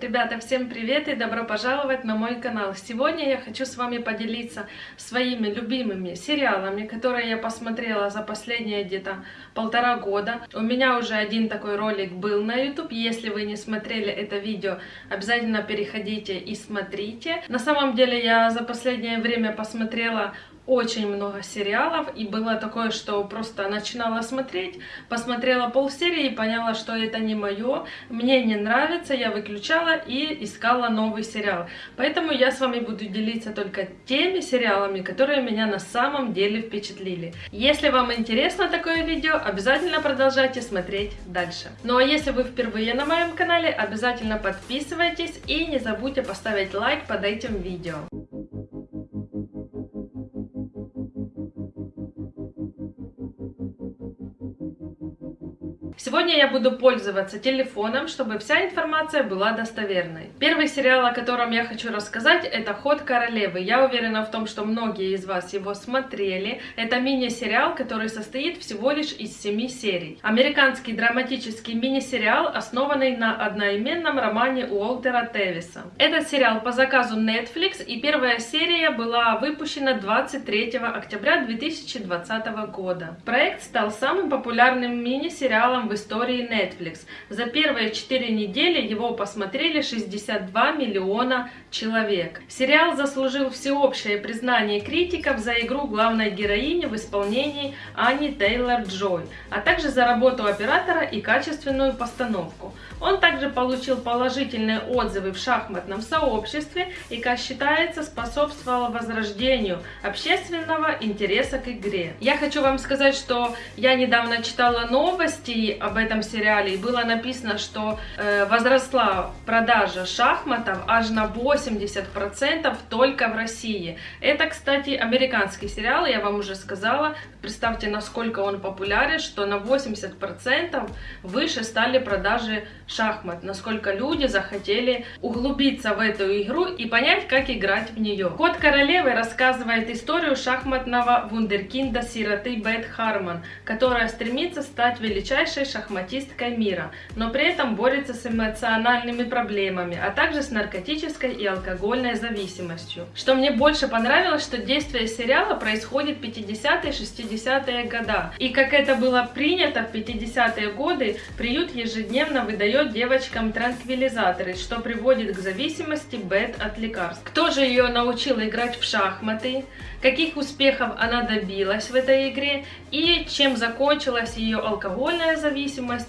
Ребята, всем привет и добро пожаловать на мой канал. Сегодня я хочу с вами поделиться своими любимыми сериалами, которые я посмотрела за последние где-то полтора года. У меня уже один такой ролик был на YouTube. Если вы не смотрели это видео, обязательно переходите и смотрите. На самом деле я за последнее время посмотрела очень много сериалов, и было такое, что просто начинала смотреть, посмотрела полсерии и поняла, что это не мое, мне не нравится, я выключала и искала новый сериал. Поэтому я с вами буду делиться только теми сериалами, которые меня на самом деле впечатлили. Если вам интересно такое видео, обязательно продолжайте смотреть дальше. Ну а если вы впервые на моем канале, обязательно подписывайтесь и не забудьте поставить лайк под этим видео. Сегодня я буду пользоваться телефоном, чтобы вся информация была достоверной. Первый сериал, о котором я хочу рассказать, это «Ход королевы». Я уверена в том, что многие из вас его смотрели. Это мини-сериал, который состоит всего лишь из семи серий. Американский драматический мини-сериал, основанный на одноименном романе Уолтера Тевиса. Этот сериал по заказу Netflix, и первая серия была выпущена 23 октября 2020 года. Проект стал самым популярным мини-сериалом в истории Netflix. За первые 4 недели его посмотрели 62 миллиона человек. Сериал заслужил всеобщее признание критиков за игру главной героини в исполнении Ани Тейлор-Джой, а также за работу оператора и качественную постановку. Он также получил положительные отзывы в шахматном сообществе и, как считается, способствовал возрождению общественного интереса к игре. Я хочу вам сказать, что я недавно читала новости об этом сериале, и было написано, что э, возросла продажа шахматов аж на 80% только в России. Это, кстати, американский сериал, я вам уже сказала. Представьте, насколько он популярен, что на 80% выше стали продажи шахмат, насколько люди захотели углубиться в эту игру и понять, как играть в нее. Ход королевы рассказывает историю шахматного вундеркинда сироты Бет Харман, которая стремится стать величайшей шахматисткой мира, но при этом борется с эмоциональными проблемами, а также с наркотической и алкогольной зависимостью. Что мне больше понравилось, что действие сериала происходит в 50-е 60-е года. И как это было принято в 50-е годы, приют ежедневно выдает девочкам транквилизаторы, что приводит к зависимости Бет от лекарств. Кто же ее научил играть в шахматы? каких успехов она добилась в этой игре и чем закончилась ее алкогольная зависимость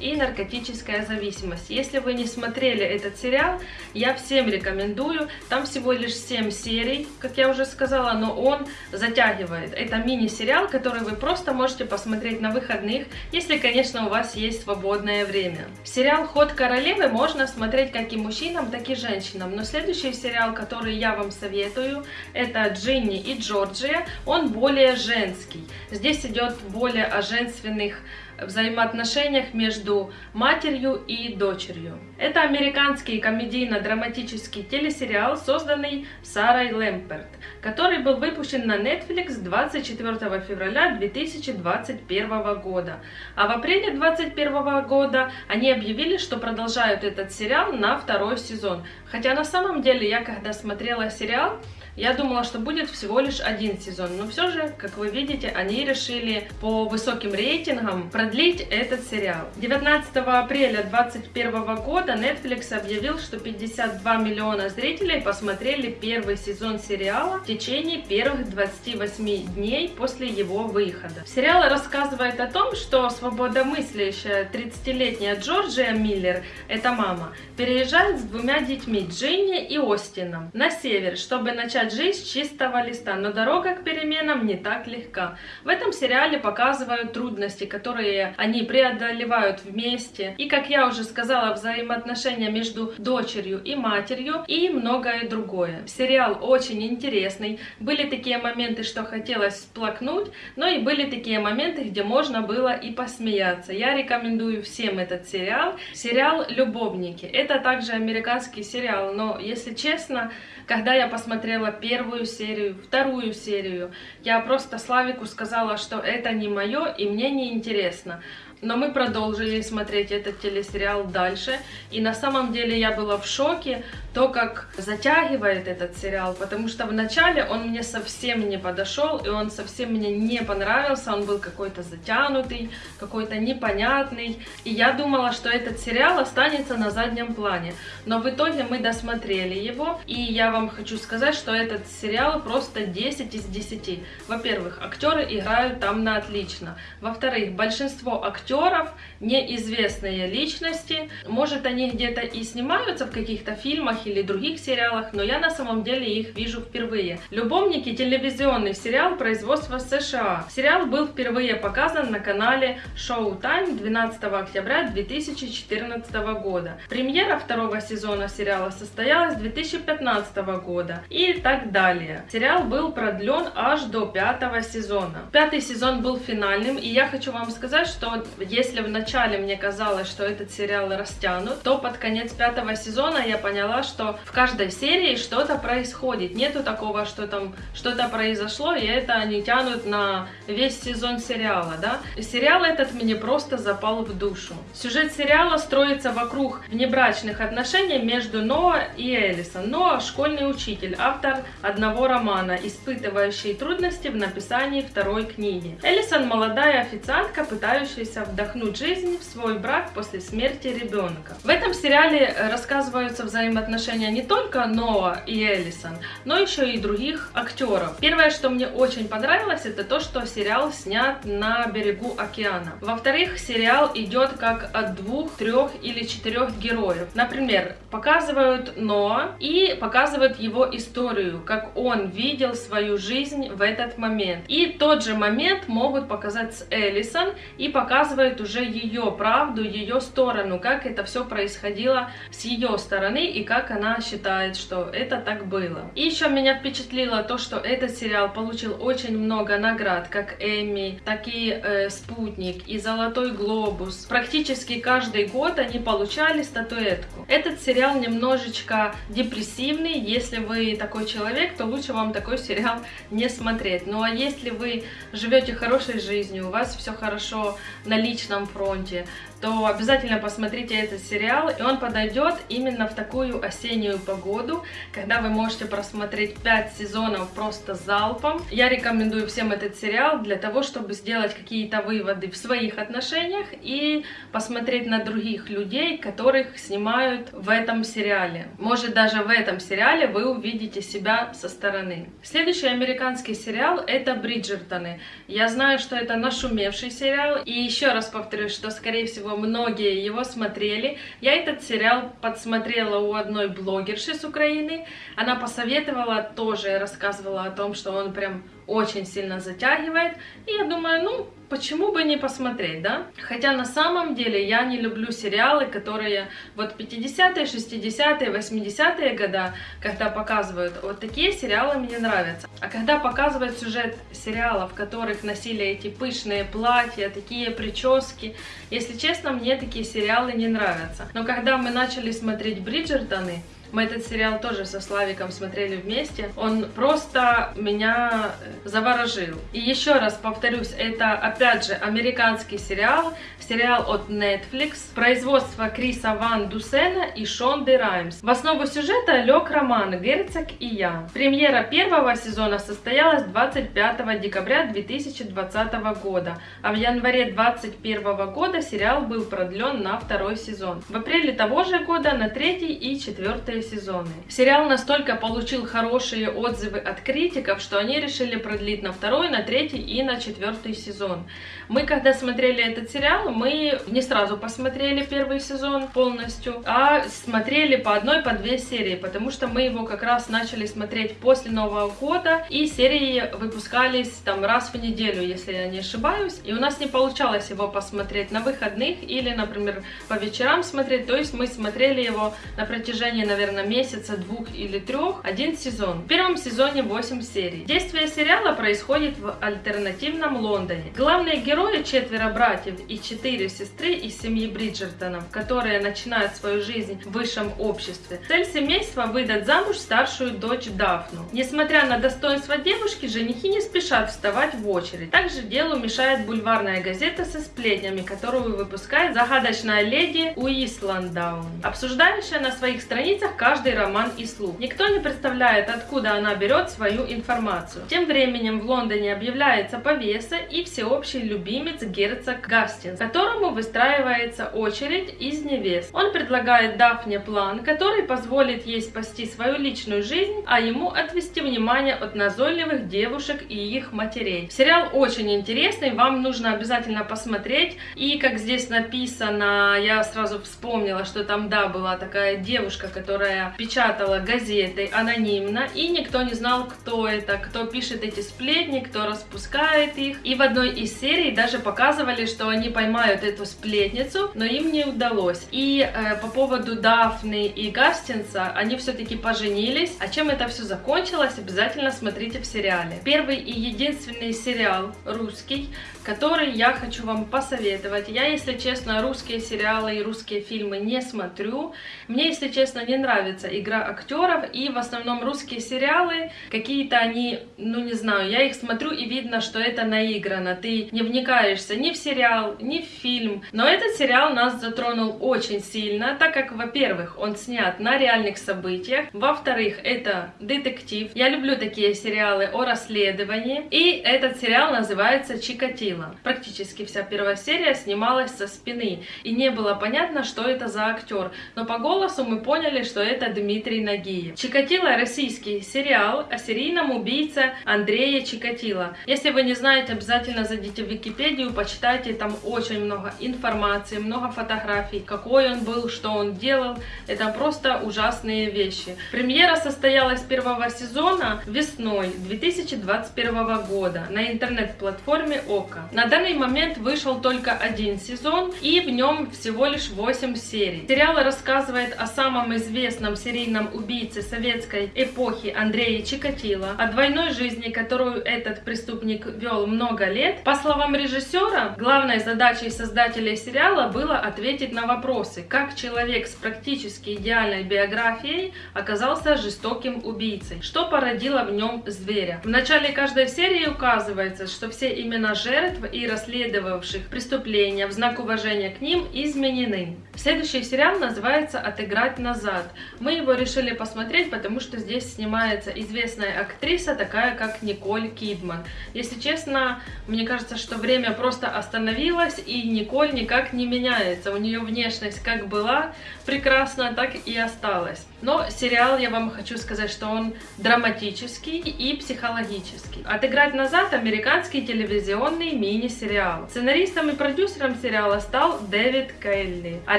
и наркотическая зависимость. Если вы не смотрели этот сериал, я всем рекомендую. Там всего лишь 7 серий, как я уже сказала, но он затягивает. Это мини-сериал, который вы просто можете посмотреть на выходных, если, конечно, у вас есть свободное время. Сериал «Ход королевы» можно смотреть как и мужчинам, так и женщинам, но следующий сериал, который я вам советую, это «Джинни и Джордж Джорджия, он более женский. Здесь идет более о женственных взаимоотношениях между матерью и дочерью. Это американский комедийно-драматический телесериал, созданный Сарой Лэмперт, который был выпущен на Netflix 24 февраля 2021 года. А в апреле 2021 года они объявили, что продолжают этот сериал на второй сезон. Хотя на самом деле я когда смотрела сериал, я думала, что будет всего лишь один сезон, но все же, как вы видите, они решили по высоким рейтингам продлить этот сериал. 19 апреля 2021 года Netflix объявил, что 52 миллиона зрителей посмотрели первый сезон сериала в течение первых 28 дней после его выхода. Сериал рассказывает о том, что свободомыслящая 30-летняя Джорджия Миллер, это мама, переезжает с двумя детьми Джинни и Остином на север, чтобы начать начать жизнь с чистого листа, но дорога к переменам не так легка. В этом сериале показывают трудности, которые они преодолевают вместе, и, как я уже сказала, взаимоотношения между дочерью и матерью, и многое другое. Сериал очень интересный, были такие моменты, что хотелось сплакнуть, но и были такие моменты, где можно было и посмеяться. Я рекомендую всем этот сериал. Сериал «Любовники». Это также американский сериал, но, если честно, когда я посмотрела первую серию, вторую серию, я просто Славику сказала, что это не мое и мне не интересно. Но мы продолжили смотреть этот телесериал дальше. И на самом деле я была в шоке, то, как затягивает этот сериал, потому что вначале он мне совсем не подошел, и он совсем мне не понравился, он был какой-то затянутый, какой-то непонятный, и я думала, что этот сериал останется на заднем плане, но в итоге мы досмотрели его, и я вам хочу сказать, что этот сериал просто 10 из 10. Во-первых, актеры играют там на отлично, во-вторых, большинство актеров актеров неизвестные личности, может они где-то и снимаются в каких-то фильмах или других сериалах, но я на самом деле их вижу впервые. «Любовники» — телевизионный сериал производства США. Сериал был впервые показан на канале Showtime 12 октября 2014 года. Премьера второго сезона сериала состоялась 2015 года и так далее. Сериал был продлен аж до пятого сезона. Пятый сезон был финальным, и я хочу вам сказать, что если в начале мне казалось, что этот сериал растянут, то под конец пятого сезона я поняла, что в каждой серии что-то происходит. Нету такого, что там что-то произошло, и это они тянут на весь сезон сериала, да. сериал этот мне просто запал в душу. Сюжет сериала строится вокруг внебрачных отношений между Ноа и Элисон. Ноа – школьный учитель, автор одного романа, испытывающий трудности в написании второй книги. Элисон – молодая официантка, пытающаяся вдохнуть жизнь в свой брак после смерти ребенка. В этом сериале рассказываются взаимоотношения отношения не только Ноа и Эллисон, но еще и других актеров. Первое, что мне очень понравилось, это то, что сериал снят на берегу океана. Во-вторых, сериал идет как от двух, трех или четырех героев. Например, показывают Ноа и показывают его историю, как он видел свою жизнь в этот момент. И тот же момент могут показать с Эллисон и показывают уже ее правду, ее сторону, как это все происходило с ее стороны и как она считает, что это так было. И еще меня впечатлило то, что этот сериал получил очень много наград, как Эмми, так и э, Спутник, и Золотой Глобус. Практически каждый год они получали статуэтку. Этот сериал немножечко депрессивный, если вы такой человек, то лучше вам такой сериал не смотреть. Ну а если вы живете хорошей жизнью, у вас все хорошо на личном фронте, 他觉 то обязательно посмотрите этот сериал, и он подойдет именно в такую осеннюю погоду, когда вы можете просмотреть 5 сезонов просто залпом. Я рекомендую всем этот сериал для того, чтобы сделать какие-то выводы в своих отношениях и посмотреть на других людей, которых снимают в этом сериале. Может даже в этом сериале вы увидите себя со стороны. Следующий американский сериал это Бриджертоны. Я знаю, что это нашумевший сериал, и еще раз повторюсь, что скорее всего всего, многие его смотрели. Я этот сериал подсмотрела у одной блогерши с Украины. Она посоветовала, тоже рассказывала о том, что он прям очень сильно затягивает. И я думаю, ну, почему бы не посмотреть, да? Хотя на самом деле я не люблю сериалы, которые вот 50-е, 60-е, 80-е года, когда показывают, вот такие сериалы мне нравятся. А когда показывают сюжет сериалов, в которых носили эти пышные платья, такие прически, если честно, мне такие сериалы не нравятся. Но когда мы начали смотреть Бриджертоны, мы этот сериал тоже со Славиком смотрели вместе. Он просто меня э, заворожил. И еще раз повторюсь, это опять же американский сериал, сериал от Netflix, производство Криса Ван Дусена и Шонды Раймс. В основу сюжета лег роман «Герцог и я». Премьера первого сезона состоялась 25 декабря 2020 года, а в январе 2021 года сериал был продлен на второй сезон. В апреле того же года на третий и четвертый сезоны. Сериал настолько получил хорошие отзывы от критиков, что они решили продлить на второй, на третий и на четвертый сезон. Мы, когда смотрели этот сериал, мы не сразу посмотрели первый сезон полностью, а смотрели по одной, по две серии, потому что мы его как раз начали смотреть после Нового года, и серии выпускались там раз в неделю, если я не ошибаюсь, и у нас не получалось его посмотреть на выходных или, например, по вечерам смотреть, то есть мы смотрели его на протяжении, наверное, наверное, месяца двух или трех один сезон. В первом сезоне 8 серий. Действие сериала происходит в альтернативном Лондоне. Главные герои четверо братьев и четыре сестры из семьи Бриджертонов, которые начинают свою жизнь в высшем обществе. Цель семейства выдать замуж старшую дочь Дафну. Несмотря на достоинство девушки, женихи не спешат вставать в очередь. Также делу мешает бульварная газета со сплетнями, которую выпускает загадочная леди Уисландаун, обсуждающая на своих страницах каждый роман и слух. Никто не представляет, откуда она берет свою информацию. Тем временем в Лондоне объявляется повеса и всеобщий любимец герцог Гастинс, которому выстраивается очередь из невест. Он предлагает Дафне план, который позволит ей спасти свою личную жизнь, а ему отвести внимание от назойливых девушек и их матерей. Сериал очень интересный, вам нужно обязательно посмотреть. И как здесь написано, я сразу вспомнила, что там, да, была такая девушка, которая печатала газеты анонимно, и никто не знал, кто это, кто пишет эти сплетни, кто распускает их. И в одной из серий даже показывали, что они поймают эту сплетницу, но им не удалось. И э, по поводу Дафны и Гастинса, они все-таки поженились. А чем это все закончилось, обязательно смотрите в сериале. Первый и единственный сериал русский, который я хочу вам посоветовать. Я, если честно, русские сериалы и русские фильмы не смотрю. Мне, если честно, не нравится игра актеров, и в основном русские сериалы, какие-то они, ну не знаю, я их смотрю и видно, что это наиграно. Ты не вникаешься ни в сериал, ни в фильм. Но этот сериал нас затронул очень сильно, так как, во-первых, он снят на реальных событиях, во-вторых, это детектив. Я люблю такие сериалы о расследовании, и этот сериал называется «Чикатило» видела. Практически вся первая серия снималась со спины, и не было понятно, что это за актер, но по голосу мы поняли, что это Дмитрий Нагиев. Чикатило российский сериал о серийном убийце Андрея Чикатило. Если вы не знаете, обязательно зайдите в Википедию, почитайте, там очень много информации, много фотографий, какой он был, что он делал. Это просто ужасные вещи. Премьера состоялась первого сезона весной 2021 года на интернет-платформе ОКО. На данный момент вышел только один сезон, и в нем всего лишь 8 серий. Сериал рассказывает о самом известном серийном убийце советской эпохи Андрее Чикатило, о двойной жизни, которую этот преступник вел много лет. По словам режиссера, главной задачей создателей сериала было ответить на вопросы, как человек с практически идеальной биографией оказался жестоким убийцей, что породило в нем зверя. В начале каждой серии указывается, что все имена жертв жертв и расследовавших преступления в знак уважения к ним изменены. Следующий сериал называется «Отыграть назад». Мы его решили посмотреть, потому что здесь снимается известная актриса, такая как Николь Кидман. Если честно, мне кажется, что время просто остановилось, и Николь никак не меняется. У нее внешность как была прекрасна, так и осталась. Но сериал, я вам хочу сказать, что он драматический и психологический. «Отыграть назад» — американский телевизионный мини-сериал. Сценаристом и продюсером сериала стал Дэвид Келли, а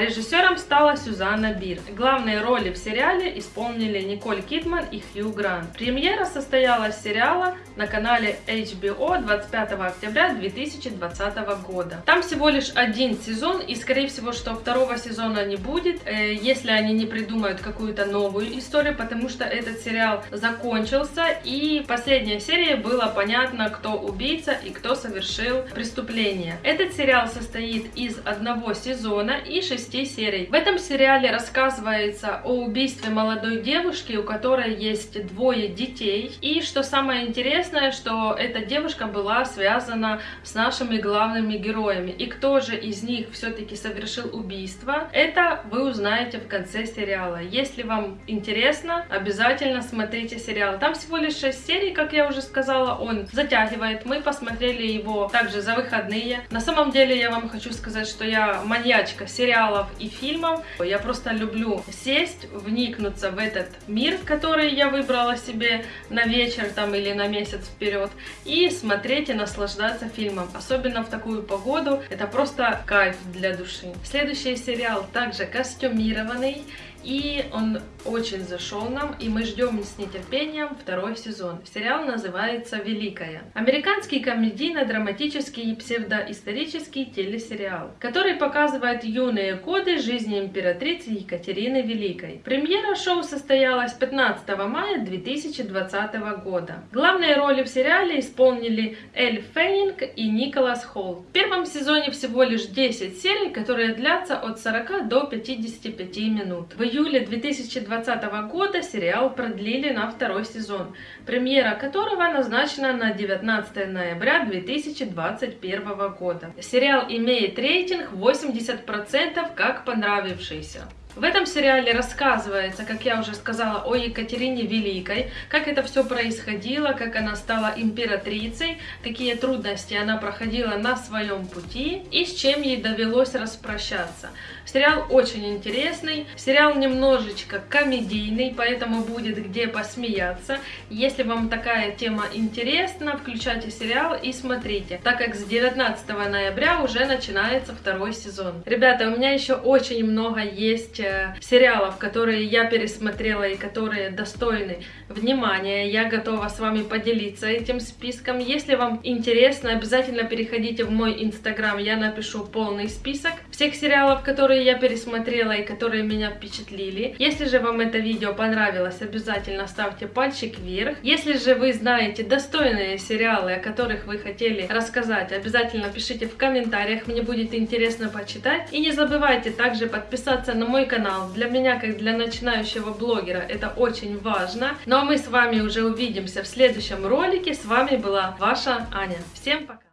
режиссером стала Сюзанна Бир. Главные роли в сериале исполнили Николь Кидман и Хью Грант. Премьера состоялась сериала на канале HBO 25 октября 2020 года. Там всего лишь один сезон, и скорее всего, что второго сезона не будет, э, если они не придумают какую-то новую историю, потому что этот сериал закончился, и последняя серия было понятно, кто убийца и кто совершил преступление. Этот сериал состоит из одного сезона и шести серий. В этом сериале рассказывается о убийстве молодой девушки, у которой есть двое детей, и что самое интересное, что эта девушка была связана с нашими главными героями. И кто же из них все-таки совершил убийство, это вы узнаете в конце сериала. Если вам интересно, обязательно смотрите сериал. Там всего лишь 6 серий, как я уже сказала, он затягивает. Мы посмотрели его также за выходные. На самом деле я вам хочу сказать, что я маньячка сериалов и фильмов. Я просто люблю сесть, вникнуться в этот мир, который я выбрала себе на вечер там или на месяц вперед, и смотреть и наслаждаться фильмом. Особенно в такую погоду. Это просто кайф для души. Следующий сериал также костюмированный и он очень зашел нам, и мы ждем с нетерпением второй сезон. Сериал называется «Великая». Американский комедийно-драматический и псевдоисторический телесериал, который показывает юные годы жизни императрицы Екатерины Великой. Премьера шоу состоялась 15 мая 2020 года. Главные роли в сериале исполнили Эль Феннинг и Николас Холл. В первом сезоне всего лишь 10 серий, которые длятся от 40 до 55 минут. В июле 2020 года сериал продлили на второй сезон, премьера которого назначена на 19 ноября 2021 года. Сериал имеет рейтинг 80% как понравившийся. В этом сериале рассказывается, как я уже сказала, о Екатерине Великой, как это все происходило, как она стала императрицей, какие трудности она проходила на своем пути и с чем ей довелось распрощаться. Сериал очень интересный, сериал немножечко комедийный, поэтому будет где посмеяться. Если вам такая тема интересна, включайте сериал и смотрите, так как с 19 ноября уже начинается второй сезон. Ребята, у меня еще очень много есть э, сериалов, которые я пересмотрела и которые достойны внимания. Я готова с вами поделиться этим списком. Если вам интересно, обязательно переходите в мой инстаграм, я напишу полный список всех сериалов, которые я пересмотрела и которые меня впечатлили. Если же вам это видео понравилось, обязательно ставьте пальчик вверх. Если же вы знаете достойные сериалы, о которых вы хотели рассказать, обязательно пишите в комментариях, мне будет интересно почитать. И не забывайте также подписаться на мой канал. Для меня, как для начинающего блогера, это очень важно. Ну а мы с вами уже увидимся в следующем ролике. С вами была ваша Аня. Всем пока!